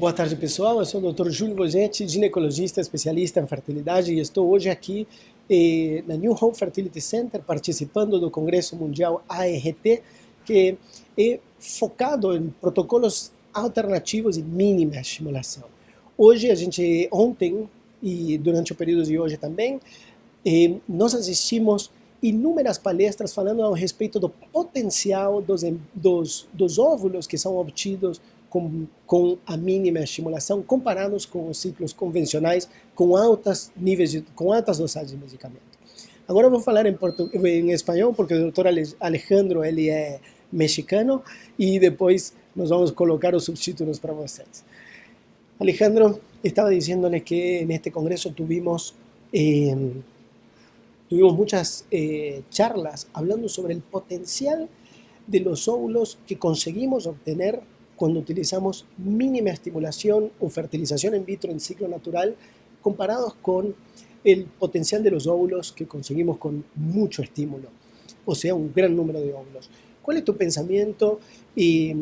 Boa tarde, pessoal. Eu sou o Dr. Júlio Bogetti, ginecologista especialista em fertilidade e estou hoje aqui eh, na New Hope Fertility Center participando do Congresso Mundial ART, que é focado em protocolos alternativos e mínima estimulação. Hoje, a gente, ontem e durante o período de hoje também, eh, nós assistimos inúmeras palestras falando a respeito do potencial dos, dos, dos óvulos que são obtidos com, com a mínima estimulação comparados com os ciclos convencionais com altas níveis de, com altas dosagens de medicamento. Agora eu vou falar em, em espanhol porque o doutor Alejandro ele é mexicano e depois nós vamos colocar os subtítulos para vocês. Alejandro estaba diciéndole que en este congreso tuvimos, eh, tuvimos muchas eh, charlas hablando sobre el potencial de los óvulos que conseguimos obtener cuando utilizamos mínima estimulación o fertilización in vitro en ciclo natural comparados con el potencial de los óvulos que conseguimos con mucho estímulo, o sea, un gran número de óvulos. ¿Cuál es tu pensamiento y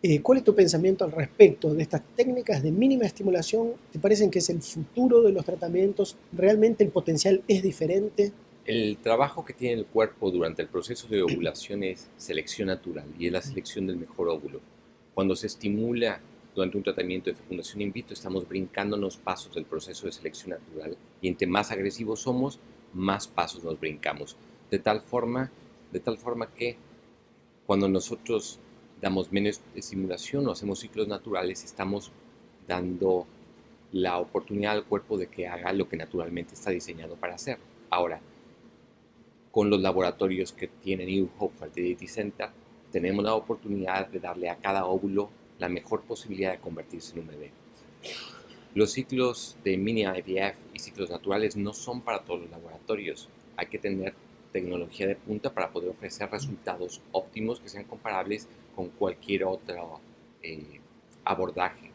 eh, cuál es tu pensamiento al respecto de estas técnicas de mínima estimulación? ¿Te parecen que es el futuro de los tratamientos? ¿Realmente el potencial es diferente? El trabajo que tiene el cuerpo durante el proceso de ovulación es selección natural y es la selección del mejor óvulo. Cuando se estimula durante un tratamiento de fecundación in vitro, estamos brincando los pasos del proceso de selección natural y entre más agresivos somos, más pasos nos brincamos. De tal forma, de tal forma que cuando nosotros damos menos estimulación o hacemos ciclos naturales, estamos dando la oportunidad al cuerpo de que haga lo que naturalmente está diseñado para hacer. Ahora, con los laboratorios que tiene New Hope Fertility Center, tenemos la oportunidad de darle a cada óvulo la mejor posibilidad de convertirse en un bebé. Los ciclos de mini IVF y ciclos naturales no son para todos los laboratorios. Hay que tener tecnología de punta para poder ofrecer resultados óptimos que sean comparables con cualquier otro eh, abordaje.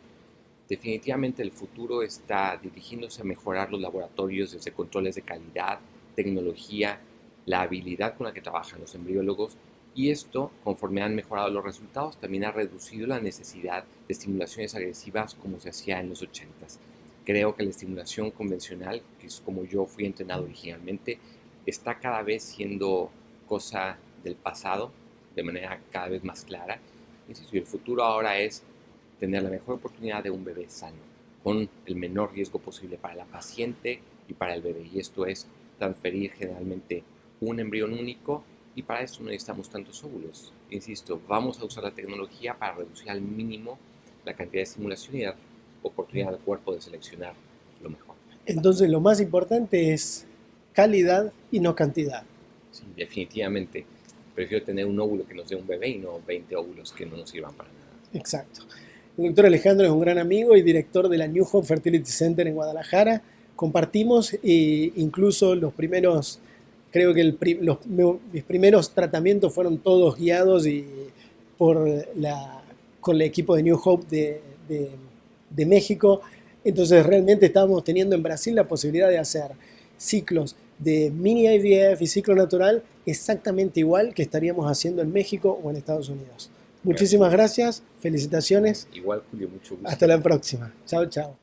Definitivamente el futuro está dirigiéndose a mejorar los laboratorios desde controles de calidad, tecnología, la habilidad con la que trabajan los embriólogos y esto, conforme han mejorado los resultados, también ha reducido la necesidad de estimulaciones agresivas como se hacía en los 80s. Creo que la estimulación convencional, que es como yo fui entrenado originalmente, está cada vez siendo cosa del pasado de manera cada vez más clara. Y el futuro ahora es tener la mejor oportunidad de un bebé sano, con el menor riesgo posible para la paciente y para el bebé. Y esto es transferir generalmente un embrión único y para eso no necesitamos tantos óvulos. Insisto, vamos a usar la tecnología para reducir al mínimo la cantidad de estimulación y dar oportunidad al cuerpo de seleccionar lo mejor. Entonces lo más importante es calidad y no cantidad. Sí, definitivamente. Prefiero tener un óvulo que nos dé un bebé y no 20 óvulos que no nos sirvan para nada. Exacto. El doctor Alejandro es un gran amigo y director de la New Hope Fertility Center en Guadalajara. Compartimos e incluso los primeros, creo que los, mis primeros tratamientos fueron todos guiados y por la, con el equipo de New Hope de, de, de México. Entonces realmente estábamos teniendo en Brasil la posibilidad de hacer ciclos de mini IVF y ciclo natural exactamente igual que estaríamos haciendo en México o en Estados Unidos. Muchísimas gracias, felicitaciones. Igual, Julio, mucho gusto. Hasta la próxima. Chao, chao.